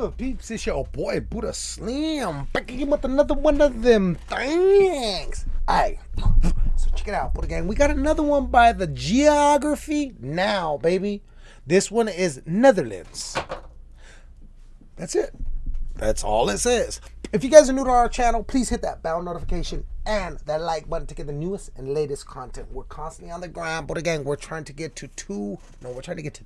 good, peeps? It's your boy Buddha Slim back again with another one of them things. Alright, so check it out, Buddha Gang. We got another one by the Geography Now, baby. This one is Netherlands. That's it. That's all it says. If you guys are new to our channel, please hit that bell notification and that like button to get the newest and latest content. We're constantly on the grind, but again, we're trying to get to two, no, we're trying to get to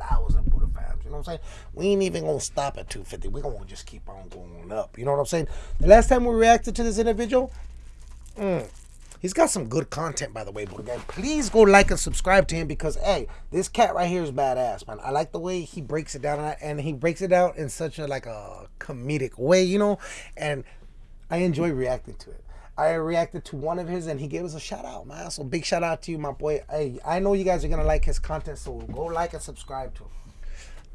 300,000 Buddha fans. You know what I'm saying? We ain't even gonna stop at 250. We're gonna just keep on going up. You know what I'm saying? The last time we reacted to this individual, mm, He's got some good content, by the way. But again, please go like and subscribe to him because, hey, this cat right here is badass, man. I like the way he breaks it down, and he breaks it down in such a like a comedic way, you know. And I enjoy reacting to it. I reacted to one of his, and he gave us a shout out, man. So big shout out to you, my boy. Hey, I know you guys are gonna like his content, so go like and subscribe to him.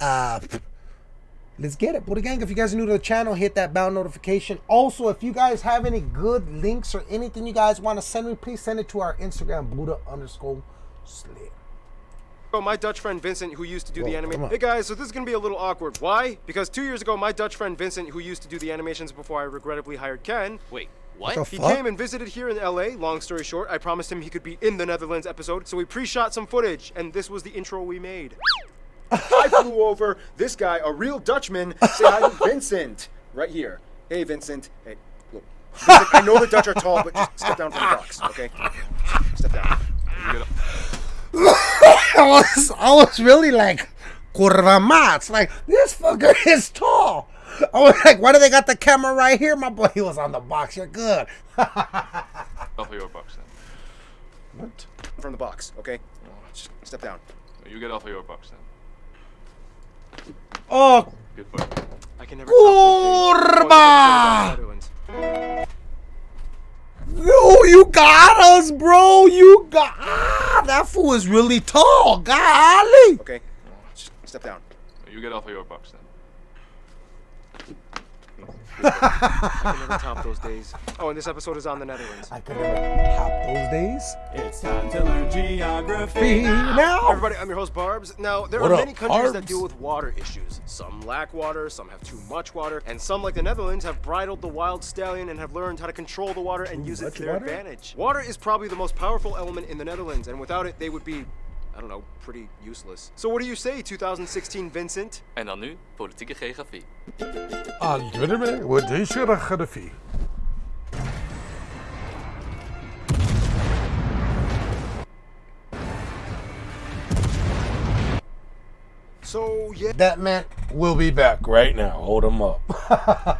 Uh let's get it. Buddha Gang, if you guys are new to the channel, hit that bell notification. Also, if you guys have any good links or anything you guys want to send me, please send it to our Instagram, Buddha underscore slim. Oh, my Dutch friend Vincent, who used to do Whoa, the animation. Hey guys, so this is gonna be a little awkward. Why? Because two years ago, my Dutch friend Vincent, who used to do the animations before I regrettably hired Ken. Wait, what? he came and visited here in LA. Long story short, I promised him he could be in the Netherlands episode, so we pre-shot some footage, and this was the intro we made. I flew over this guy, a real Dutchman, say hi to Vincent. Right here. Hey, Vincent. Hey, look. Vincent, I know the Dutch are tall, but just step down from the box, okay? Step down. I was, I was really like, curva mats. Like, this fucker is tall. I was like, why do they got the camera right here? My boy, he was on the box. You're good. Off your box then. What? From the box, okay? Just step down. You get off of your box then. Oh. Good boy. I can never Kurba! No, you got us, bro. You got ah, that fool is really tall. Golly. Okay, just step down. You get off of your box then. I can never top those days. Oh, and this episode is on the Netherlands. I can never top those days. It's time to learn geography now. Everybody, I'm your host Barbs. Now, there what are up, many countries Barbs? that deal with water issues. Some lack water, some have too much water, and some, like the Netherlands, have bridled the wild stallion and have learned how to control the water and Too use it to their water? advantage. Water is probably the most powerful element in the Netherlands, and without it, they would be I don't know, pretty useless. So what do you say, 2016 Vincent? En dan nu politieke geografie. Ah, wat is geografie? So, yeah. That man will be back right now. Hold him up.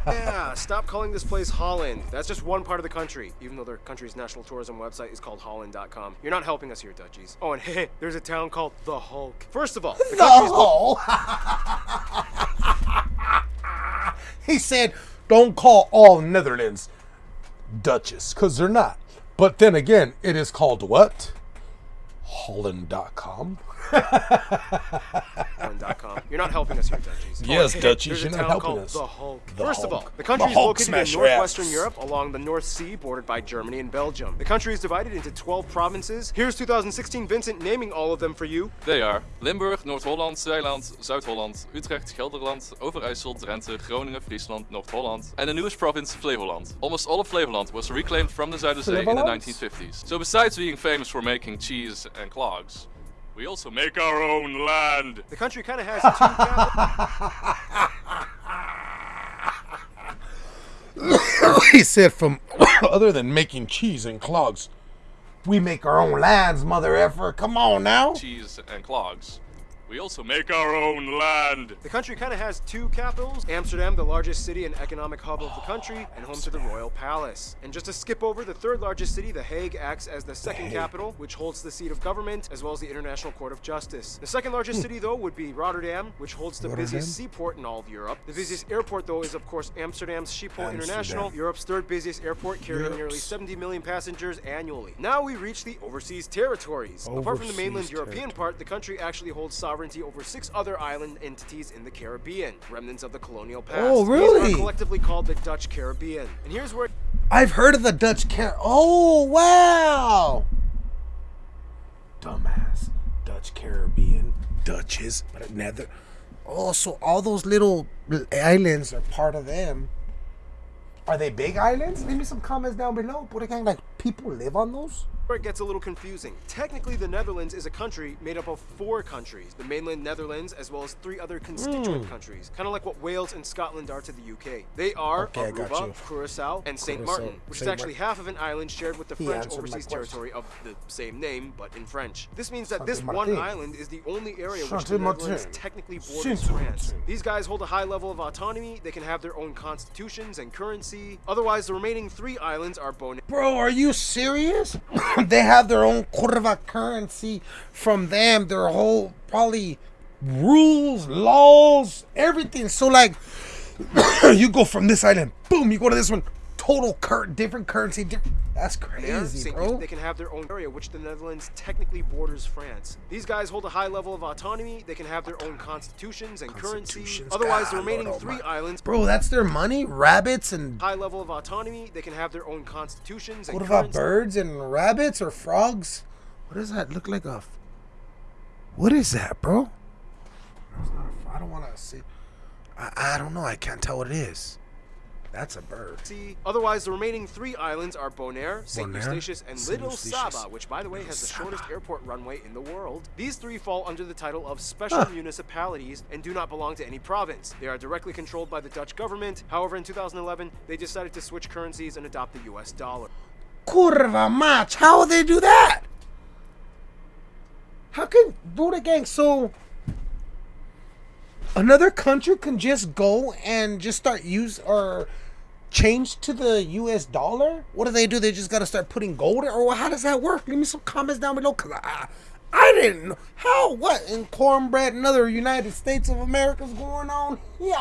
yeah, stop calling this place Holland. That's just one part of the country, even though their country's national tourism website is called Holland.com. You're not helping us here, Dutchies. Oh, and hey, there's a town called The Hulk. First of all, the country's no. he said, don't call all Netherlands Dutches, because they're not. But then again, it is called what? Holland.com. Holland.com. You're not helping us here, Dutchies. Yes, Dutchies, There's you're not town helping us. The Hulk. The First of all, the country The is located in smash your northwestern ass. Europe along the North Sea, bordered by Germany and Belgium. The country is divided into 12 provinces. Here's 2016 Vincent naming all of them for you. They are Limburg, Noord-Holland, Zeeland, Zuid-Holland, Utrecht, Gelderland, Overijssel, Drenthe, Groningen, Friesland, North-Holland, and the newest province, Flevoland. Almost all of Flevoland was reclaimed from the Zuiderzee in the 1950s. So besides being famous for making cheese and clogs, we also make our own land. The country kind of has two capitals. he said, from other than making cheese and clogs, we make our own lands, mother effer. Come on now. Cheese and clogs. We also make our own land. The country kind of has two capitals Amsterdam, the largest city and economic hub of the country, and home to the Royal Palace. And just to skip over, the third largest city, The Hague, acts as the second capital, which holds the seat of government as well as the International Court of Justice. The second largest city, though, would be Rotterdam, which holds the Rotterdam? busiest seaport in all of Europe. The busiest airport, though, is of course Amsterdam's Schiphol International, Europe's third busiest airport, carrying nearly 70 million passengers annually. Now we reach the overseas territories. Apart from the mainland Overseas European part, the country actually holds sovereignty over six other island entities in the Caribbean, remnants of the colonial past. Oh, These really? are collectively called the Dutch Caribbean. And here's where I've heard of the Dutch car. Oh, wow. Dumbass. Dutch Caribbean. Dutches. But nether. Oh, so all those little islands are part of them. Are they big islands? Leave me some comments down below. Put gang like people live on those. Where it gets a little confusing. Technically, the Netherlands is a country made up of four countries the mainland Netherlands, as well as three other constituent Hmm. countries, kind of like what Wales and Scotland are to the UK. They are Okay, Aruba. Curacao, and St. Martin, which is actually Martin. half of an island shared with the He French overseas territory of the same name, but in French. This means that Saint this one island is the only area which the Netherlands technically borders France. These guys hold a high level of autonomy, they can have their own constitutions and currency. Otherwise, the remaining three islands are Bonaire. Bro, are you serious? they have their own curva currency from them, their whole probably rules, laws, everything. So like you go from this island, boom, you go to this one, total cur- different currency, different that's crazy, bro. They can have their own area, which the Netherlands technically borders France. These guys hold a high level of autonomy. They can have their own constitutions and currency. Constitutions, Otherwise, the remaining Lord three islands. Bro, that's their money, rabbits and High level of autonomy. They can have their own constitutions and what about currency. birds and rabbits or frogs? What does that look like a What is that, bro? I not a f- I don't want to see. I, I don't know. I can't tell what it is. That's a bird. Otherwise, the remaining three islands are Bonaire, St. Eustatius, and Saint Little Eustatius. Saba, which, by the way, has the Saba. shortest airport runway in the world. These three fall under the title of special Huh. municipalities and do not belong to any province. They are directly controlled by the Dutch government. However, in 2011, they decided to switch currencies and adopt the US dollar. Curva match. How will they do that? How can Buddha Gang so another country can just go and just start use or change to the US dollar? What do they do? They just gotta start putting gold in- or how does that work? Leave me some comments down below cause I I didn't know how what in cornbread and other United States of America's going on here.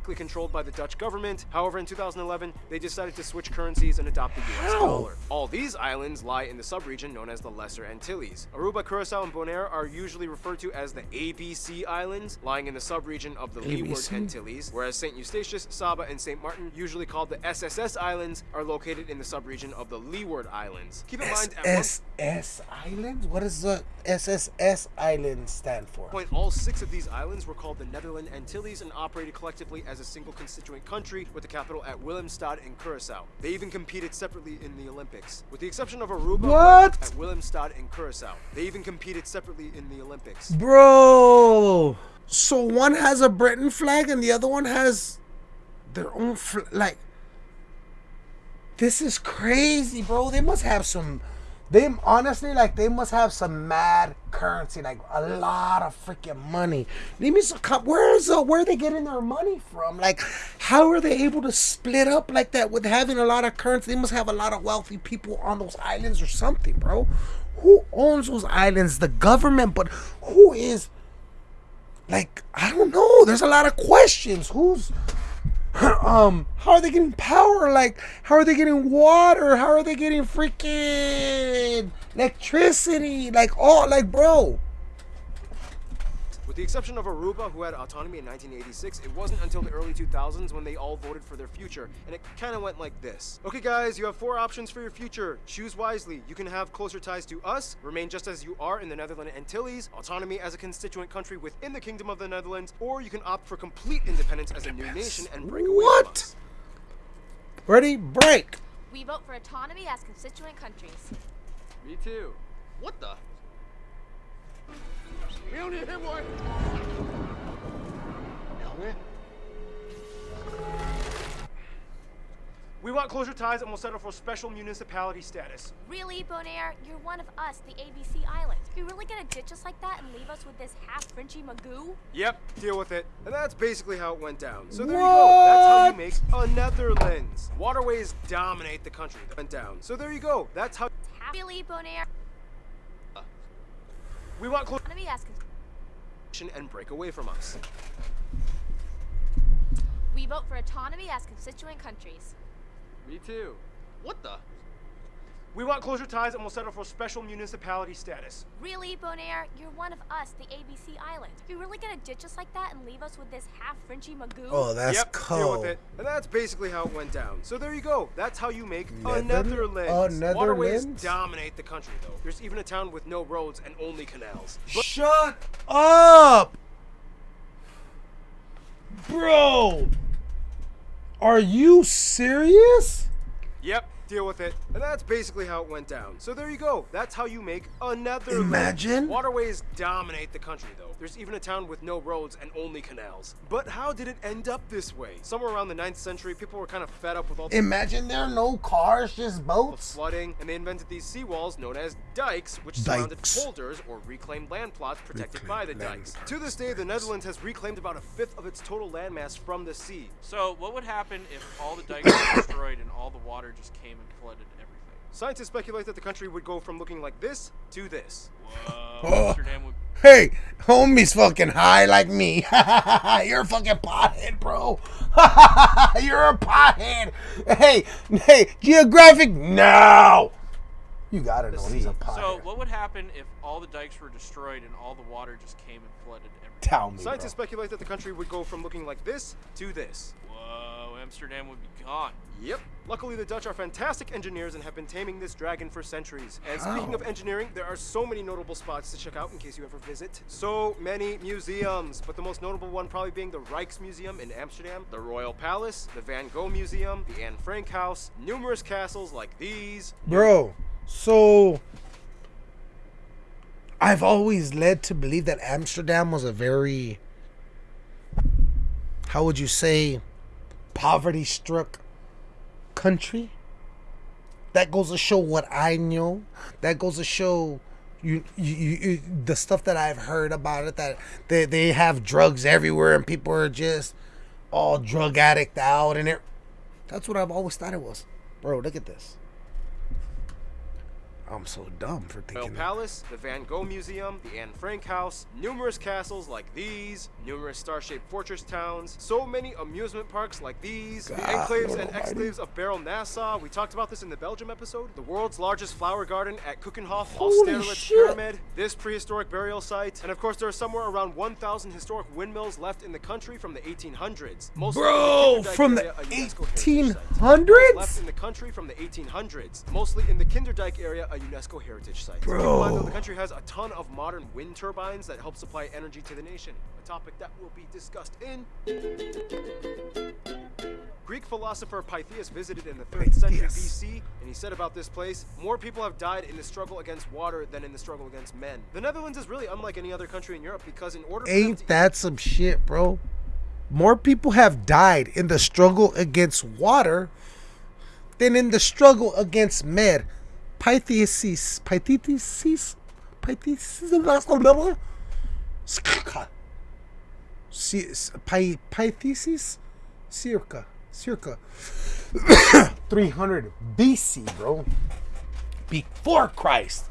Directly controlled by the Dutch government. However, in 2011, they decided to switch currencies and adopt the US How? dollar. All these islands lie in the subregion known as the Lesser Antilles. Aruba, Curacao, and Bonaire are usually referred to as the ABC Islands, lying in the subregion of the Leeward Antilles, whereas St. Eustatius, Saba, and St. Martin, usually called the SSS Islands, are located in the subregion of the Leeward Islands. Keep in mind, SSS Islands? What does the SSS Islands stand for? point, all six of these islands were called the Netherland Antilles and operated collectively as a single constituent country with the capital at Willemstad in Curacao. They even competed separately in the Olympics. With the exception of Aruba What? at Willemstad in Curacao. They even competed separately in the Olympics. Bro! So one has a Britain flag and the other one has their own flag. Like, this is crazy, bro. They must have some. They honestly, like, they must have some mad currency, like a lot of freaking money. Leave me some. Where is uh, where are they getting their money from? Like, how are they able to split up like that with having a lot of currency? They must have a lot of wealthy people on those islands or something, bro. Who owns those islands? The government, but who is? Like, I don't know. There's a lot of questions. Who's um how are they getting power? Like how are they getting water? How are they getting freaking electricity? Like all like bro With the exception of Aruba, who had autonomy in 1986, it wasn't until the early 2000s when they all voted for their future, and it kind of went like this. Okay, guys, you have four options for your future. Choose wisely. You can have closer ties to us, remain just as you are in the Netherlands Antilles, autonomy as a constituent country within the Kingdom of the Netherlands, or you can opt for complete independence as a new nation and break away from What? us. ready break We vote for autonomy as constituent countries. Me too. What the? We want closer ties and we'll settle for special municipality status. Really, Bonaire? You're one of us, the ABC Islands. You really gonna ditch us like that and leave us with this half Frenchy Magoo? Yep, deal with it. And that's basically how it went down. So there you go. That's how you make a Netherlands. Waterways dominate the country. That went down. So there you go. That's how Half really, Bonaire? We want close Autonomy as con- and break away from us. We vote for autonomy as constituent countries. Me too. What the? We want closer ties and we'll settle for special municipality status. Really, Bonaire? You're one of us, the ABC Islands. You really gonna ditch us like that and leave us with this half Frenchy Magoo? oh that's yep, deal cold with it. And that's basically how it went down. So there you go. That's how you make a Nether- Netherlands. a Waterways dominate the country, though. There's even a town with no roads and only canals. But shut up Bro, are you serious? Yep, deal with it. And that's basically how it went down. So there you go. That's how you make another... Imagine. Waterways dominate the country, though. There's even a town with no roads and only canals. But how did it end up this way? Somewhere around the 9th century, people were kind of fed up with all the Imagine there are no cars, just boats. flooding, and they invented these seawalls known as dikes, which surrounded Dikes. polders or reclaimed land plots protected by the Reclaimed land dikes. To this day, the Netherlands has reclaimed about a fifth of its total landmass from the sea. So, what would happen if all the dikes were destroyed and all the water just came and flooded everything? Scientists speculate that the country would go from looking like this to this. Whoa, Oh. Amsterdam would. Hey, homie's fucking high like me. You're a fucking pothead, bro. You're a pothead. Hey, hey, geographic now. You gotta know he's a pothead. So, what would happen if all the dikes were destroyed and all the water just came and flooded everything? Tell me, Scientists bro. speculate that the country would go from looking like this to this. Whoa, Amsterdam would be gone. Yep. Luckily, the Dutch are fantastic engineers and have been taming this dragon for centuries. And speaking of engineering, there are so many notable spots to check out in case you ever visit. So many museums, but the most notable one probably being the Rijksmuseum in Amsterdam, the Royal Palace, the Van Gogh Museum, the Anne Frank House, numerous castles like these. Bro, so I've always led to believe that Amsterdam was a very, how would you say, poverty struck country. That goes to show what I know. That goes to show you, you, you, the stuff that I've heard about it that they, they have drugs everywhere and people are just all drug addict out and it. That's what I've always thought it was. Bro, look at this. I'm so dumb for thinking that. Palace, the Van Gogh Museum, the Anne Frank House, numerous castles like these, numerous star-shaped fortress towns, so many amusement parks like these, the God enclaves and almighty. exclaves of Baarle-Nassau. We talked about this in the Belgium episode. The world's largest flower garden at Holy Austerlitz. Pyramid, this prehistoric burial site, and of course there are somewhere around 1,000 historic windmills left in the country from the 1800s. Mostly in the Bro, from the area, a UNESCO heritage site. 1800s? Left in the country from the 1800s, mostly in the Kinderdijk area, a UNESCO heritage site. Keep mind, though, Bro. the country has a ton of modern wind turbines that help supply energy to the nation, a topic that will be discussed in. Greek philosopher Pytheas visited in the 3rd century BC, and he said about this place, more people have died in the struggle against water than in the struggle against men. The Netherlands is really unlike any other country in Europe because in order Ain't that some shit, bro? More people have died in the struggle against water than in the struggle against med. Pythesis. Pythesis? Pythesis? Circa, Py- Pythesis? Circa. Circa. 300 BC, bro. Before Christ.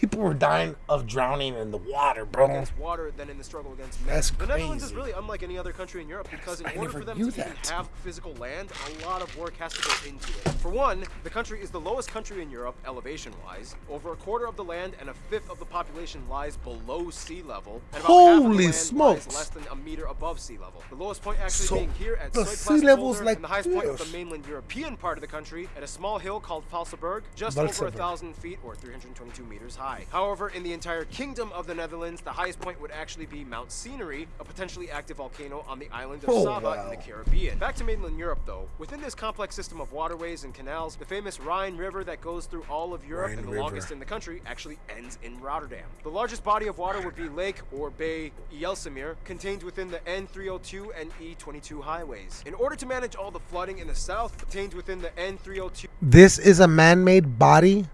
People were dying of drowning in the water, bro. water than in the struggle against men. That's the Netherlands is crazy. really unlike any other country in Europe because in I order for them to even that. have physical land, a lot of work has to go into it. For one, the country is the lowest country in Europe, elevation-wise. Over a quarter of the land and a fifth of the population lies below sea level, and about half the Holy land smokes. less than a meter above sea level. The lowest point actually So, being here at the sea level's like and the highest point of the mainland European part of the country at a small hill called Vaalserberg, just over a thousand feet or 322 meters high. However, in the entire kingdom of the Netherlands, the highest point would actually be Mount Scenery, a potentially active volcano on the island of Oh, Saba in the. Caribbean. Back to mainland Europe, though. Within this complex system of waterways and canals, the famous Rhine River that goes through all of Europe Rhine and the River. longest in the country actually ends in Rotterdam. The largest body of water would be Lake or Bay Ijsselmeer, contained within the N302 and E22 highways. In order to manage all the flooding in the south, contained within the N302 This is a man-made body.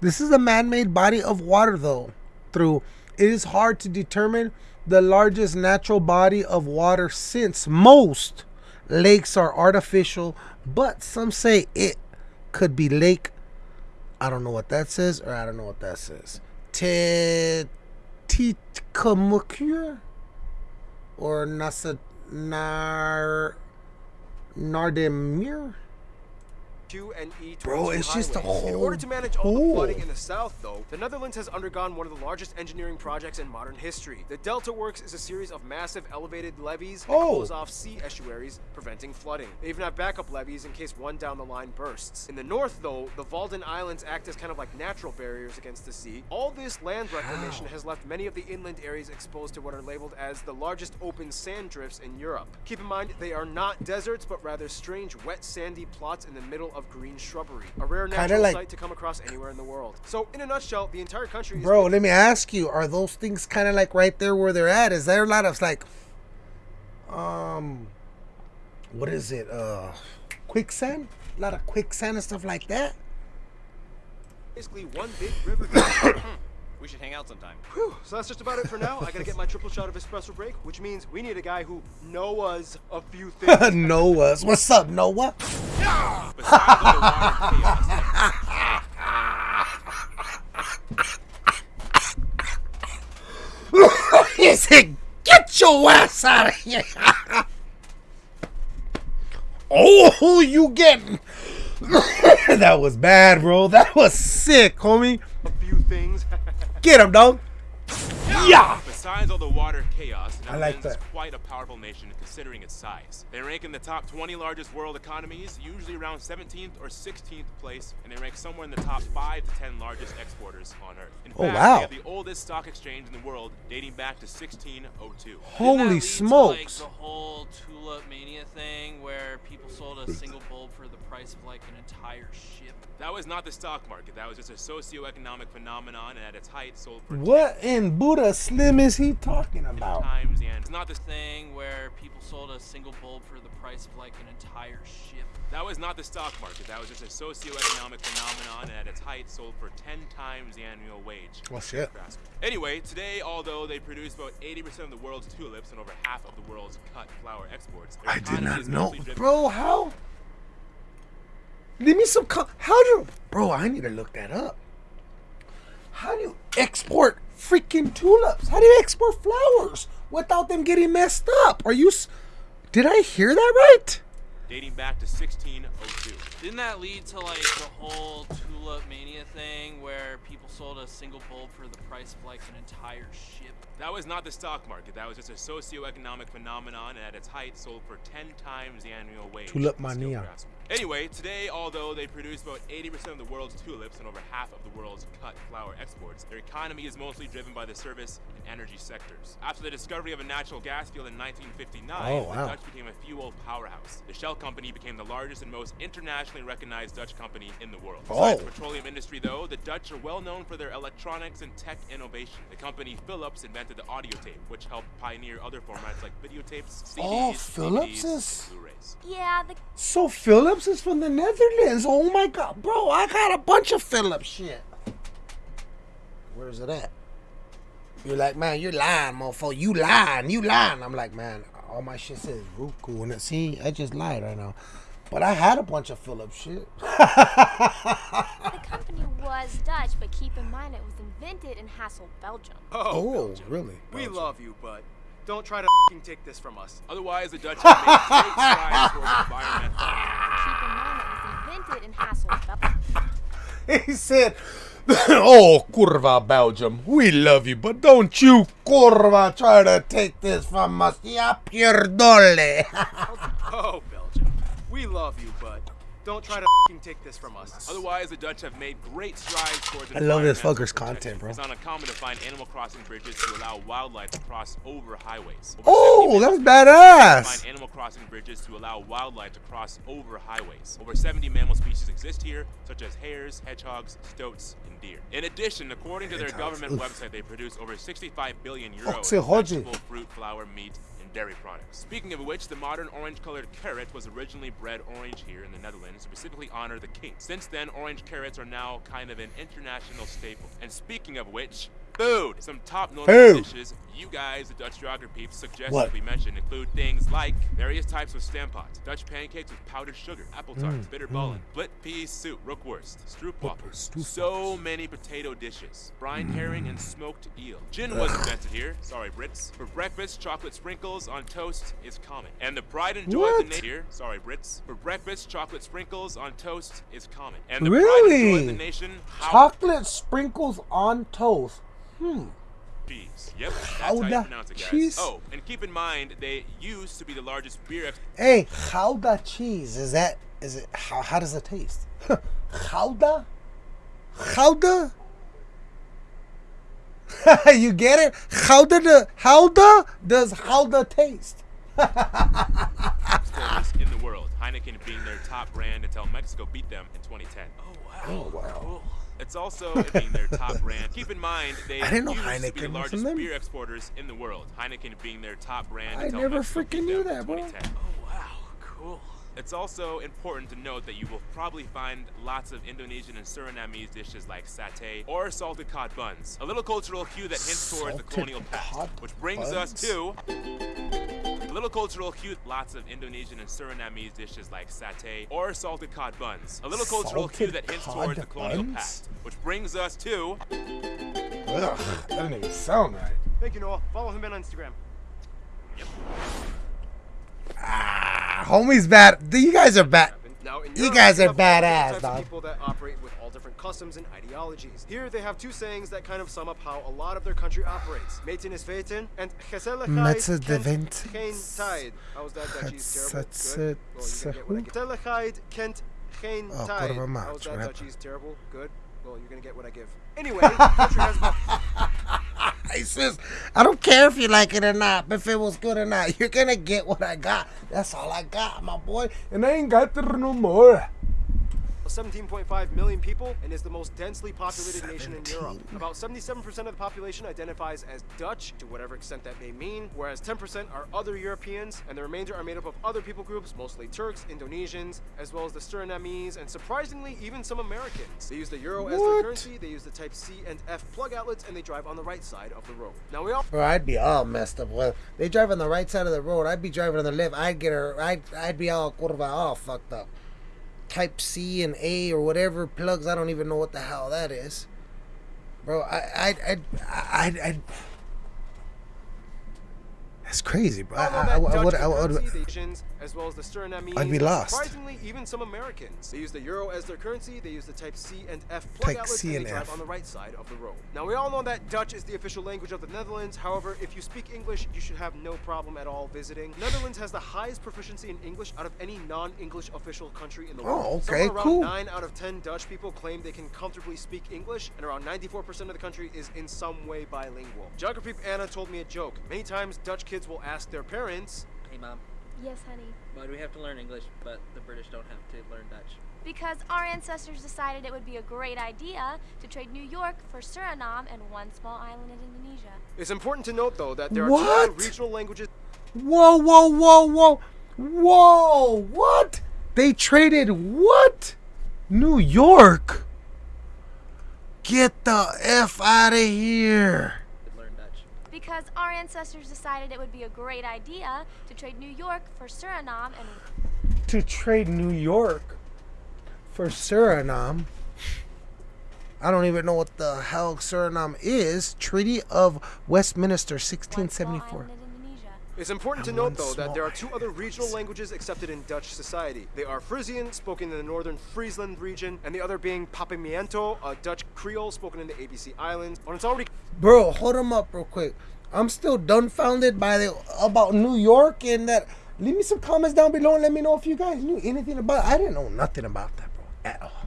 This is a man-made body of water, though. Through it is hard to determine the largest natural body of water since most lakes are artificial, but some say it could be lake. I don't know what that says, or I don't know what that says. Te or Nasa Nar Nardemir. And E22 Bro, it's just a highways. In whole order to manage all the flooding in the south, though, the Netherlands has undergone one of the largest engineering projects in modern history. The Delta Works is a series of massive elevated levees that Oh. close off sea estuaries, preventing flooding. They even have backup levees in case one down the line bursts. In the north, though, the Wadden Islands act as kind of like natural barriers against the sea. All this land reclamation has left many of the inland areas exposed to what are labeled as the largest open sand drifts in Europe. Keep in mind, they are not deserts, but rather strange, wet, sandy plots in the middle of green shrubbery. A rare Kinda natural like- sight to come across anywhere in the world. So, in a nutshell, the entire country is Bro, let me ask you: Are those things kind of like right there where they're at? Is there a lot of like, um, what is it? Uh, quicksand? A lot of quicksand and stuff like that. basically one big river. We should hang out sometime. Whew, so that's just about it for now. I gotta get my triple shot of espresso break, which means we need a guy who knows a few things. Noah's. What's up, Noah? Besides all the water chaos, he said, "Get your ass out of here!" oh, who you getting? that was bad, bro. That was sick, homie. a few things. Get him, dog. Yeah. Besides all the water chaos, I like Netherlands is that. quite a powerful nation considering its size. They rank in the top 20 largest world economies, usually around 17th or 16th place, and they rank somewhere in the top 5 to 10 largest exporters on Earth. In Oh, fact, wow. they have the oldest stock exchange in the world, dating back to 1602. Didn't that Holy lead to, smokes. like, the whole tulip mania thing where people sold a single bulb for the price of like an entire ship. That was not the stock market, that was just a socio-economic phenomenon, and at its height sold for What in Buddha Slim is he talking about? times the end. It's not the Thing where people sold a single bulb for the price of like an entire ship. That was not the stock market. That was just a socio-economic phenomenon, and at its height, sold for 10 times the annual wage. Oh, shit. Anyway, today, although they produce about 80% of the world's tulips and over half of the world's cut flower exports, I did not know, bro. How? Give me some. How do, you, bro? I need to look that up. How do you export freaking tulips? How do you export flowers without them getting messed up? Are you? s- Did I hear that right? dating back to 1602. Didn't that lead to like the whole tulip mania thing where people sold a single bulb for the price of like an entire ship? That was not the stock market. That was just a socio-economic phenomenon, and at its height, sold for 10 times the annual wage. Tulip of the mania. Craftsman. Anyway, today, although they produce about 80% of the world's tulips and over half of the world's cut flower exports, their economy is mostly driven by the service and energy sectors. After the discovery of a natural gas field in 1959, Oh, wow. the Dutch became a fuel powerhouse. The Shell company became the largest and most internationally recognized Dutch company in the world. Oh. Besides Oh. the petroleum industry, though, the Dutch are well known for their electronics and tech innovation. The company Philips invented the audio tape, which helped pioneer other formats like videotapes, CDs, Oh, Philips DVDs, is- and Blu-rays. Yeah, the So Philips is from the Netherlands. Oh my god, bro! I got a bunch of Philips shit. Where's it at? You're like, man, you're lying, mofo. You lying, you lying. I'm like, man, all my shit says Roku, and it, see, I just lied right now. But I had a bunch of Philips shit. the company was Dutch, but keep in mind it was invented in Hasselt, Belgium. Oh, oh, Belgium. really? We love you, but don't try to fing take this from us. Otherwise, the Dutch have made great strides towards environmental. Keep in mind it was invented in He said, "Oh, curva Belgium, we love you, but don't you curva try to take this from us, ya pierdole." Oh, Belgium. We love you, but don't try to fing take this from us. Otherwise, the Dutch have made great strides towards I love this fucker's content, bro. It's not uncommon to find animal crossing bridges to allow wildlife to cross over highways. Over Oh, 70 that's mammal badass. Find animal crossing bridges to allow wildlife to cross over highways. Over 70 mammal species exist here, such as hares, hedgehogs, stoats, and deer. In addition, according to their Hedgehogs, government oof. website, they produce over 65 billion euros Foxy in vegetable, fruit, flour, meat, and dairy products. Speaking of which, the modern orange-colored carrot was originally bred orange here in the Netherlands to specifically honor the king. Since then, orange carrots are now kind of an international staple. And speaking of which, Food. Some top notable dishes you guys, the Dutch geography peeps, suggest What? we mention include things like various types of stamppots, Dutch pancakes with powdered sugar, apple tarts, mm, bitter ballen, mm. split pea soup, rookworst, stroopwafel. So many potato dishes, brine mm. herring and smoked eel. Gin was invented here. Sorry, Brits. For breakfast, chocolate sprinkles on toast is common. And the pride and joy of the nation here. Sorry, Brits. For breakfast, chocolate sprinkles on toast is common. And the pride and joy of Really? the nation. Chocolate sprinkles on toast. Hmm. cheese. Yep, that's how you pronounce it, guys. cheese? Oh, and keep in mind they used to be the largest beer Hey, Gouda cheese. Is that is it how how does it taste? Gouda? Gouda? you get it? Gouda the Gouda does Gouda taste? exporters in the world. Heineken being their top brand until Mexico beat them in 2010. Oh wow. Oh, wow. Cool. It's also it being their top brand. Keep in mind they I didn't know used to be Heineken the largest from them. beer exporters in the world. Heineken being their top brand I until never Mexico beat freaking knew them in that, bro. 2010. Oh wow, cool. It's also important to note that you will probably find lots of Indonesian and Surinamese dishes like satay or salted cod buns. A little cultural cue that hints towards the colonial past, which brings us to a little cultural cue. Lots of Indonesian and Surinamese dishes like satay or salted cod buns. A little cultural cue that hints cod towards the colonial buns? past, which brings us to Ugh, that didn't even sound right. Thank you, Noah. Follow him on Instagram. Ah, homie's bad. You guys are bad. Now, You guys are have all badass, dog. Customs and ideologies. Here, they have two sayings that kind of sum up how a lot of their country operates: "Meten is weten" and "Gezelligheid kent geen tijd." How's that? Dutchie's terrible. Gets- Good. Well, you're gonna get what I give. Gezelligheid kent geen oh, tijd. quarter of a match, How's that? rap. Dutchie's terrible. Good. Well, you're gonna get what I give. Anyway, country has about I says, I don't care if you like it or not, if it was good or not, you're gonna get what I got. That's all I got, my boy. And I ain't got there no more. 17.5 million people and is the most densely populated nation in Europe. About 77% of the population identifies as Dutch, to whatever extent that may mean, whereas 10% are other Europeans, and the remainder are made up of other people groups, mostly Turks, Indonesians, as well as the Surinamese, and surprisingly, even some Americans. They use the euro as their currency, they use the Type C and F plug outlets, and they drive on the right side of the road. Now we all Bro, I'd be all messed up. Well, they drive on the right side of the road. I'd be driving on the left. I'd get her. I'd, I'd be all curva, all fucked up. Type C and A or whatever plugs. I don't even know what the hell that is. Bro, I, I, I, I, I, that's crazy, bro. I, All I, of I, that would- I I would, currency, the Asians, as well as the Surinamese. I'd be lost. Surprisingly, even some Americans. They use the euro as their currency. They use the Type C and F plug Type outlets, C and and they drive F. on the right side of the road. Now we all know that Dutch is the official language of the Netherlands. However, if you speak English, you should have no problem at all visiting. Netherlands has the highest proficiency in English out of any non-English official country in the world. Oh, Somewhere okay, around cool. Nine out of ten Dutch people claim they can comfortably speak English, and around 94% of the country is in some way bilingual. Geography Anna told me a joke. Many times Dutch kids will ask their parents, Hey mom, Yes, honey. why do we have to learn English, but the British don't have to learn Dutch? Because our ancestors decided it would be a great idea to trade New York for Suriname and one small island in Indonesia. It's important to note, though, that there are two other What? regional languages Whoa, whoa, whoa, whoa, whoa! What? They traded what? New York? Get the f out of here! To learn Dutch. Because our ancestors decided it would be a great idea to trade New York for Suriname and To trade New York for Suriname. I don't even know what the hell Suriname is. Treaty of Westminster, 1674. island in Indonesia. It's important to note, though, that there are two other regional languages accepted in Dutch society. They are Frisian, spoken in the northern Friesland region, and the other being Papiamento, a Dutch Creole spoken in the ABC Islands. When it's already Bro, hold him up real quick. I'm still dumbfounded by the about New York and that. Leave me some comments down below and let me know if you guys knew anything about. I didn't know nothing about that.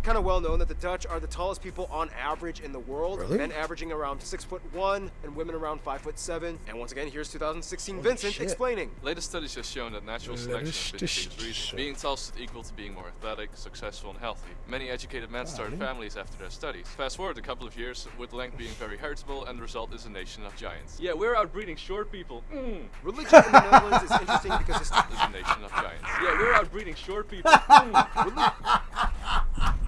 Kind of well known that the Dutch are the tallest people on average in the world. Really? Men averaging around six foot one, and women around five foot seven. And once again, here's 2016 Holy Vincent shit. explaining. Latest studies have shown that natural selection Latest favours these studies. Being tall is equal to being more athletic, successful, and healthy. Many educated men started families after their studies. Fast forward a couple of years, with length being very heritable, and the result is a nation of giants. Yeah, we're outbreeding short people. Mm. Religion in the Netherlands is interesting because it's a nation of giants. Yeah, we're outbreeding short people. Mm.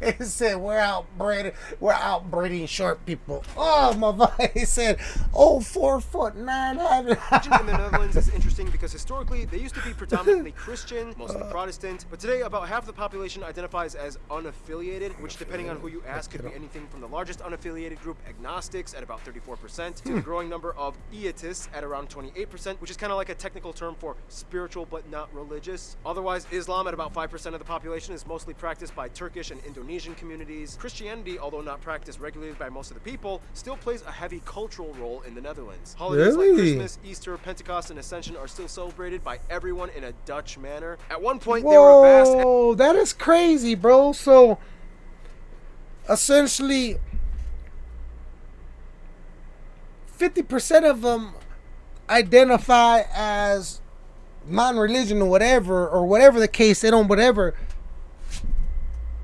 He said we're outbreeding we're outbreeding short people. Oh my god. He said, oh four foot nine in the Netherlands is interesting because historically they used to be predominantly Christian, mostly uh. Protestant, but today about half the population identifies as unaffiliated, which depending on who you ask could be anything from the largest unaffiliated group, agnostics, at about 34%, to the hmm. growing number of ietsists at around 28%, which is kind of like a technical term for spiritual but not religious. Otherwise, Islam at about 5% of the population is mostly practiced by Turkish and Indonesian communities. Christianity, although not practiced regularly by most of the people, still plays a heavy cultural role in the Netherlands. Holidays like Christmas, Easter, Pentecost, and Ascension are still celebrated by everyone in a Dutch manner. At one point, they were vast Whoa, that is crazy, bro. So essentially 50% of them identify as non-religion or whatever or whatever the case they don't whatever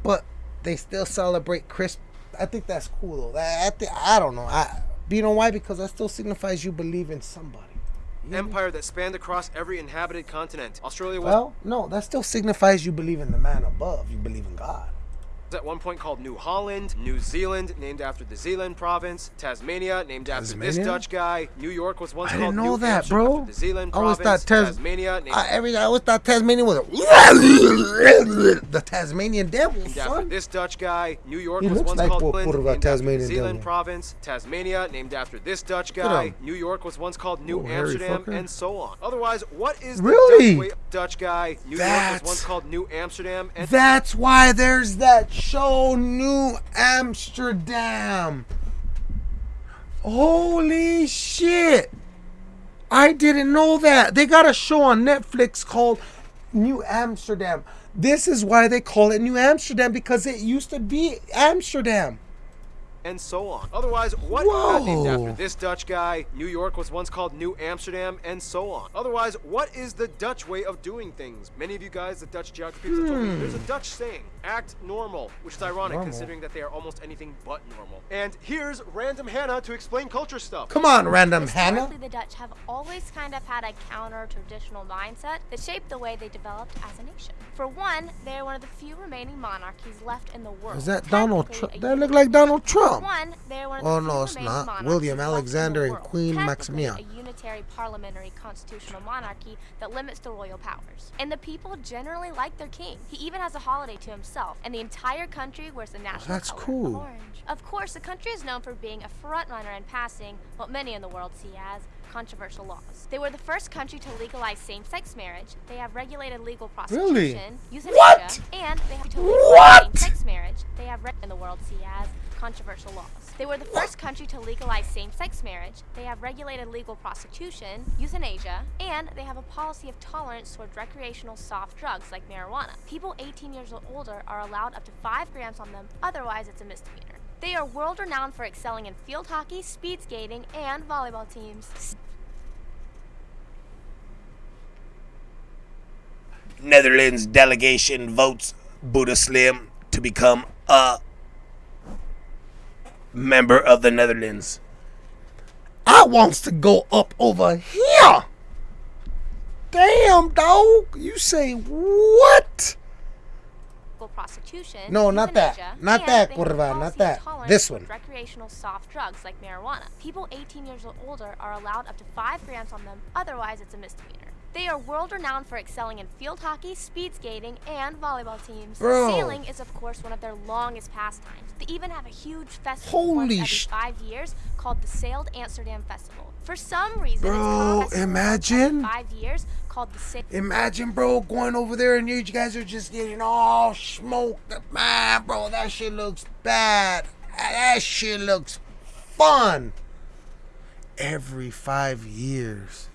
but they still celebrate Christ I think that's cool though. That, I, think, I don't know. I you know why? Because that still signifies you believe in somebody. empire that spanned across every inhabited continent. Australia was Well, no, that still signifies you believe in the man above. You believe in God. At one point called New Holland, New Zealand, named after the Zealand province, Tasmania, named after Tasmania? this Dutch guy, New York was once I called didn't know New that, Hampshire bro. the Zealand I always province, thought Tas- Tasmania, named I, every I always thought Tasmania was the Tasmanian devil, named after son. this Dutch guy. New York He was once like called Port- Zealand, Portugal, named after the Tasmanian Zealand devil. province. Tasmania, named after this Dutch guy. New York was once called New Oh, Amsterdam, and so on. Otherwise, what is the Really? Dutch way? Dutch guy. New York was once called New Amsterdam, and That's why there's that show, New Amsterdam. Holy shit! I didn't know that. They got a show on Netflix called New Amsterdam. This is why they call it New Amsterdam because it used to be Amsterdam. And so on. Otherwise, what uh, named after this Dutch guy? New York was once called New Amsterdam, and so on. Otherwise, what is the Dutch way of doing things? Many of you guys, the Dutch geography people, told me there's a Dutch saying, "Act normal," which is ironic Normal. considering that they are almost anything but normal. And here's random Hannah to explain culture stuff. Come on, random Hannah. Historically, the Dutch have always kind of had a counter-traditional mindset that shaped the way they developed as a nation. For one, they are one of the few remaining monarchies left in the world. Is that Donald Trump? a That look like Donald Trump. One, they are one of the Oh, no, it's not. William left in the Alexander and. Queen Maxima. A unitary parliamentary constitutional monarchy that limits the royal powers. And the people generally like their king. He even has a holiday to himself, and the entire country wears the national oh, that's color cool. orange. Of course, the country is known for being a frontrunner in passing what many in the world see as controversial laws. They were the first country to legalize same-sex marriage. They have regulated legal Really? prostitution, euthanasia, What? and they have to legalize same-sex marriage. They have re- in the world see as controversial laws. They were the first country to legalize same-sex marriage. They have regulated legal prostitution, euthanasia, and they have a policy of tolerance towards recreational soft drugs like marijuana. People 18 years or older are allowed up to 5 grams on them, otherwise it's a misdemeanor. They are world renowned for excelling in field hockey, speed skating, and volleyball teams. Netherlands delegation votes Buddha Slim to become a member of the Netherlands. I wants to go up over here. Damn, dog. You say what? prostitution. No, not that. Not that, they Curva, not that. This one. Recreational soft drugs like marijuana. People 18 years or older are allowed up to 5 grams on them, otherwise it's a misdemeanor. They are world renowned for excelling in field hockey, speed skating, and volleyball teams. Bro. Sailing is, of course, one of their longest pastimes. They even have a huge festival Holy every sh- five years called the Sailed Amsterdam Festival. For some reason, Bro, it's called a festival once every imagine. five years called the Sailed Imagine, bro, going over there and you guys are just getting all smoked. Man, bro, that shit looks bad. That shit looks fun. Every five years,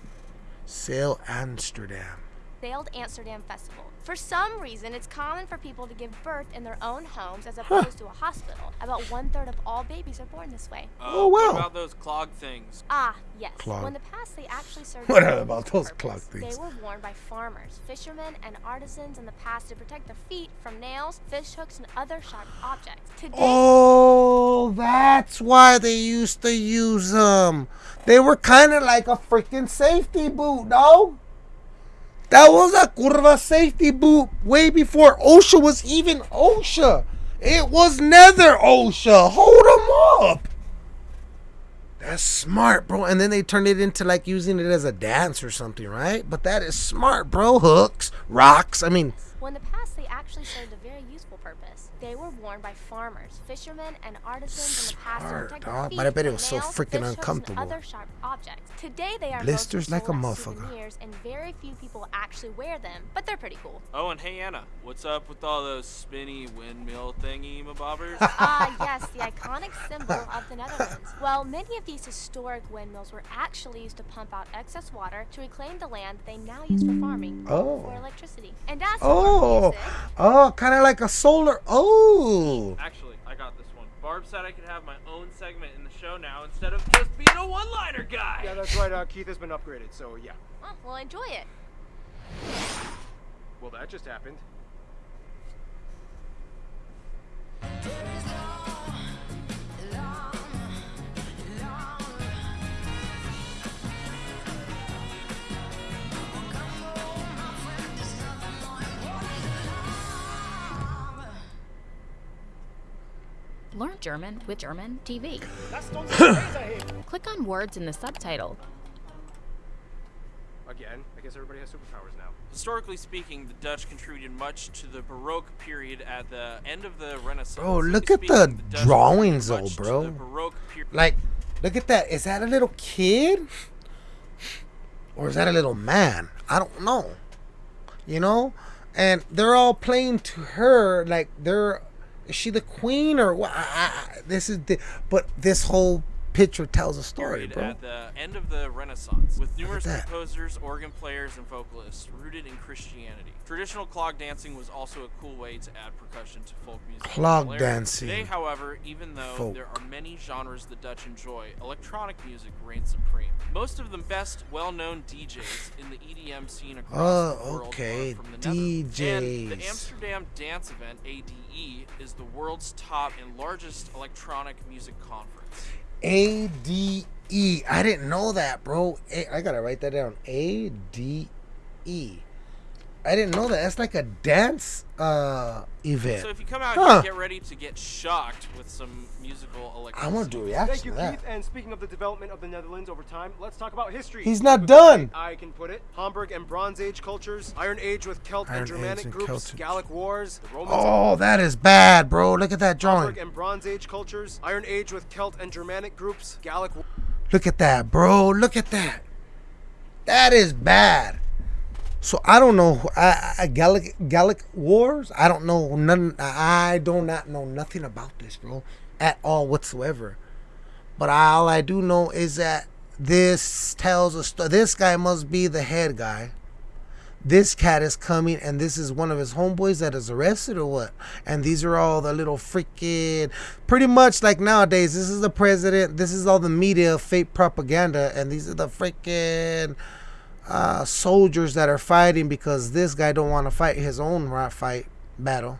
sail Amsterdam. Sailed Amsterdam Festival. For some reason, it's common for people to give birth in their own homes as opposed to a hospital. About one third of all babies are born this way. Uh, Oh, What about those clog things? Ah, yes. Clog. When the past, they actually served. What about useful those clog things? They were worn by farmers, fishermen, and artisans in the past to protect their feet from nails, fish hooks, and other sharp objects. Today, Oh, that's why they used to use them. They were kind of like a freaking safety boot, dog. That was a curva safety boot way before OSHA was even OSHA. It was Nether OSHA. Hold them up. That's smart, bro. And then they turned it into like using it as a dance or something, right? But that is smart, bro. Hooks, rocks. I mean, the past, they actually served a very. They were worn by farmers, fishermen, and artisans in the past to Smart, protect dog. feet But I bet it was so freaking fish hooks, and uncomfortable. Other sharp objects. Today, they are Blisters mostly like a sold as motherfucker. souvenirs, and very few people actually wear them. But they're pretty cool. Oh, and hey Anna, what's up with all those spinny windmill thingy mabobbers? Ah, yes, the iconic symbol of the Netherlands. Well, many of these historic windmills were actually used to pump out excess water to reclaim the land they now use for farming Oh. for electricity. And as for oh, music, oh, kind of like a solar. Oh, Actually, I got this one. Barb said I could have my own segment in the show now instead of just being a one-liner guy. Yeah, that's right. Uh, Keith has been upgraded, so yeah. oh, well, enjoy it. Well, that just happened. Learn German with German TV. Click on words in the subtitle. Again, I guess everybody has superpowers now. Historically speaking, the Dutch contributed much to the Baroque period at the end of the Renaissance. Bro, look at the speaking, Dutch drawings, though, contributed much to bro. the Baroque period. like, look at that. Is that a little kid, or is that a little man? I don't know. You know, and they're all playing to her like they're. Is she the queen or what? This is the. But this whole picture tells a story, bro. at the end of the Renaissance, with numerous composers, organ players, and vocalists rooted in Christianity. Traditional clog dancing was also a cool way to add percussion to folk music. Clog dancing. Today, however, even though Folk. there are many genres the Dutch enjoy, electronic music reigns supreme. Most of the best well-known DJs in the EDM scene across Oh, the world okay, are from the Netherlands. And the Amsterdam Dance Event (ADE) is the world's top and largest electronic music conference. A D E. I didn't know that, bro. A- I gotta write that down. A D E. I didn't know that. That's like a dance uh event. So if you come out Huh. here, get ready to get shocked with some musical electricity. I want to do a Thank reaction you, to that. Keith. And speaking of the development of the Netherlands over time, let's talk about history. He's not With done. I can put it. Hamburg and Bronze Age cultures, Iron Age with Celt Iron and Germanic and groups, Celtic. Gallic wars, the Romans. Oh, that is bad, bro. Look at that drawing. Hamburg and Bronze Age cultures, Iron Age with Celt and Germanic groups, Gallic. Look at that, bro. Look at that. That is bad. So I don't know. I, I Gallic Gallic Wars. I don't know none. I do not know nothing about this, bro, at all whatsoever. But all I do know is that this tells a story. This guy must be the head guy. This cat is coming, and this is one of his homeboys that is arrested, or what? And these are all the little freaking, pretty much like nowadays. This is the president. This is all the media fake propaganda, and these are the freaking uh, soldiers that are fighting because this guy don't want to fight his own fight battle.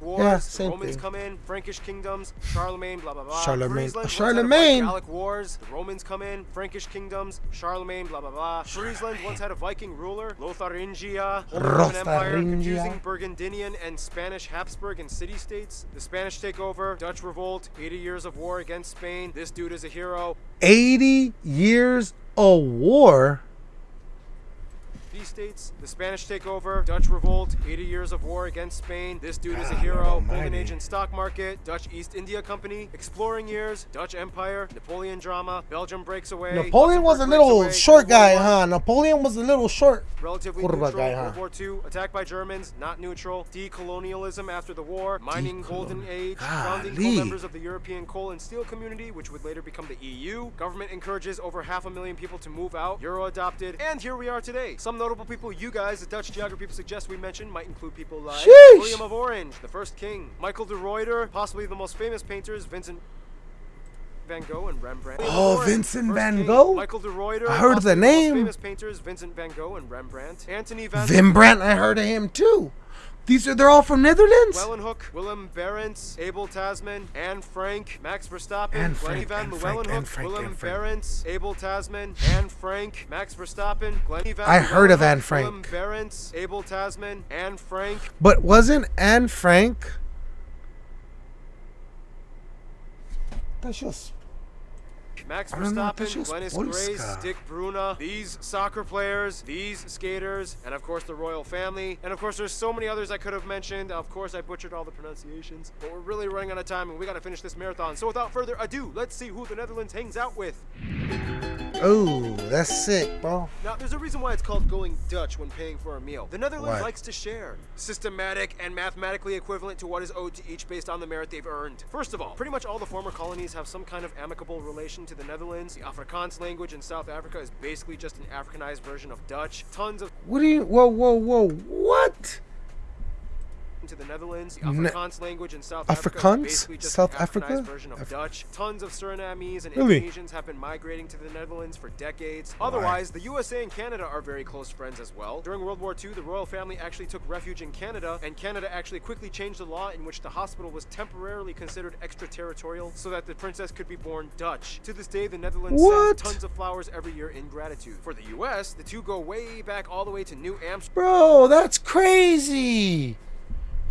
Wars, Yeah, same Romans thing. come in, Frankish kingdoms, Charlemagne, blah blah blah. Charlemagne- Friesland, Charlemagne. Gallic wars, the Romans come in, Frankish kingdoms, Charlemagne, blah blah blah. Friesland once had a Viking ruler, Lotharingia, Roman Empire, confusing Burgundian and Spanish Habsburg and city-states. The Spanish take over, Dutch revolt, 80 years of war against Spain. This dude is a hero. 80 years of war. These states, the Spanish take over, Dutch revolt, 80 years of war against Spain. This dude is a hero. Golden. Age and stock market, Dutch East India Company, exploring years, Dutch Empire, Napoleon drama, Belgium breaks away. Napoleon was a little away, short guy, huh? Napoleon was a little short. Relatively neutral. guy, huh? World War II, attacked by Germans, not neutral. Decolonialism after the war, mining golden age, founding Golly. co-members of the European coal and steel community, which would later become the EU. Government encourages over half a million people to move out. Euro adopted, and here we are today. Some notable people you guys, the Dutch geography people suggest we mention, might include people like Sheesh. William of Orange, the first king, Michael de Ruyter, possibly the most famous painters, Vincent. Van Gogh and Rembrandt. Oh, Orange, Vincent van king, Gogh? Michael de Ruyter. I heard of the name. Famous painters Vincent van Gogh and Rembrandt. Anthony van Vimbrandt, I heard of him too. These are, they're all from Netherlands? Leeuwenhoek, Willem Barentsz, Abel Tasman, Anne Frank, Max Verstappen, Anne Frank, Glenn Ivan Willem Barentsz, Abel Tasman, Anne Frank, Max Verstappen, Glenn van. I heard of Anne Frank. Willem Barentsz, Abel Tasman, Anne Frank. But wasn't Anne Frank... That's just Max I don't know, Verstappen, Glennis. Grace, Dick Bruna, these soccer players, these skaters, and of course the royal family. And of course, there's so many others I could have mentioned. Of course, I butchered all the pronunciations, but we're really running out of time and we gotta finish this marathon. So without further ado, let's see who the Netherlands hangs out with. Oh, that's sick, bro. Now, there's a reason why it's called going Dutch when paying for a meal. The Netherlands Why? likes to share. Systematic and mathematically equivalent to what is owed to each based on the merit they've earned. First of all, pretty much all the former colonies have some kind of amicable relation to the Netherlands. The Afrikaans language in South Africa is basically just an Africanized version of Dutch. Tons of What do you? Whoa, whoa, whoa! What? To the Netherlands. The Ne- Afrikaans language in South Africa Afrikaans? just South Africa? version of Af- Dutch. Tons of Surinamese and Really? Indonesians have been migrating to the Netherlands for decades. Otherwise, the USA and Canada are very close friends as well. During World War II, the royal family actually took refuge in Canada, and Canada actually quickly changed the law in which the hospital was temporarily considered extraterritorial so that the princess could be born Dutch. To this day, the Netherlands What? sends tons of flowers every year in gratitude. For the US, the two go way back all the way to New Amsterdam. Bro, that's crazy.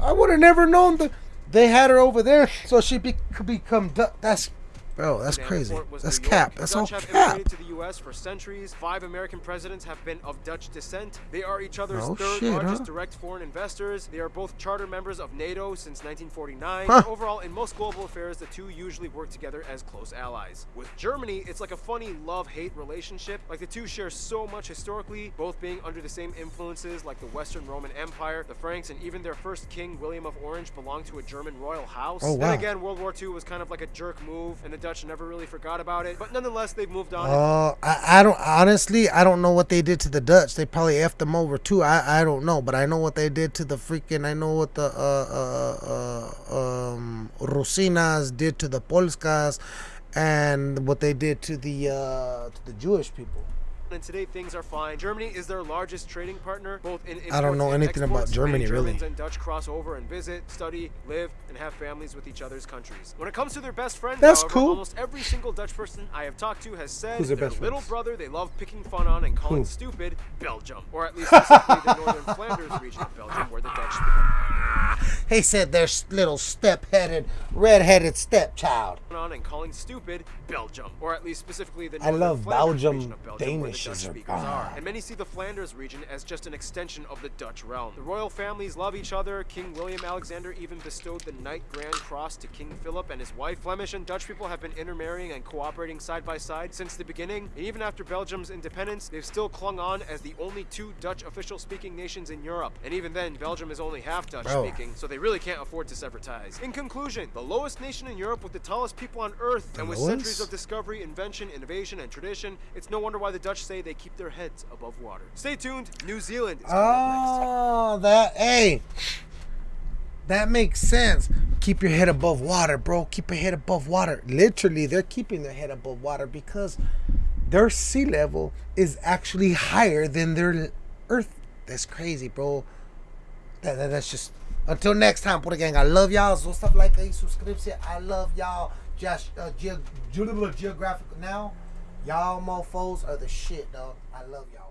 I would have never known that they had her over there so she be, could become. That's, bro, that's crazy. That's cap. That's all cap. to the U.S. for centuries. Five American presidents have been of Dutch descent. They are each other's Oh, third shit, largest huh? direct foreign investors. They are both charter members of NATO since 1949. Huh. Overall, in most global affairs, the two usually work together as close allies. With Germany, it's like a funny love-hate relationship. Like the two share so much historically, both being under the same influences like the Western Roman Empire, the Franks, and even their first king, William of Orange, belonged to a German royal house. Oh, Then wow. again, World War II was kind of like a jerk move, and the Dutch never really forgot about it. But nonetheless, they've moved on. Uh, I, I don't honestly. I don't know what they did to the Dutch. They probably effed them over too. I, I don't know, but I know what they did to the freaking. I know what the uh, uh, uh, um, Rusinas did to the Polskas, and what they did to the uh, to the Jewish people. and today things are fine. Germany is their largest trading partner, both in I don't know anything about. Germany, Many really. Germans and Dutch cross over and visit, study, live, and have families with each other's countries. When it comes to their best friends, That's however, cool. almost every single Dutch person I have talked to has said Who's their their best little friends? brother they love picking fun on and calling Who? stupid Belgium, or at least specifically the northern Flanders region of Belgium, where the Dutch speak. He said their little step-headed, red-headed stepchild. on and calling stupid Belgium, or at least specifically the I love Flanders Belgium. region of Belgium, where the Danishes Dutch are- speakers ah. are. And many see the Flanders region as just an extension of the Dutch realm. The royal families love each other. King William Alexander even bestowed the Knight Grand Cross to King Philip and his wife. Flemish and Dutch people have been intermarrying and cooperating side by side since the beginning. And even after Belgium's independence, they've still clung on as the only two Dutch official speaking nations in Europe. And even then, Belgium is only half Dutch Bro. speaking, so they really can't afford to sever ties. In conclusion, the lowest nation in Europe with the tallest people on earth and with lowest? centuries of discovery, invention, innovation, and tradition, it's no wonder why the Dutch say they keep their heads above water. Stay tuned, New Zealand is coming up Oh, that hey, that makes sense. Keep your head above water, bro. Keep your head above water. Literally, they're keeping their head above water because their sea level is actually higher than their earth. That's crazy, bro. That, that- that's just. Until next time, put gang. I love y'all. So stuff like a subscription. I love y'all. Just uh, ge- ge- geographical now. Y'all mofos are the shit, dog. I love y'all.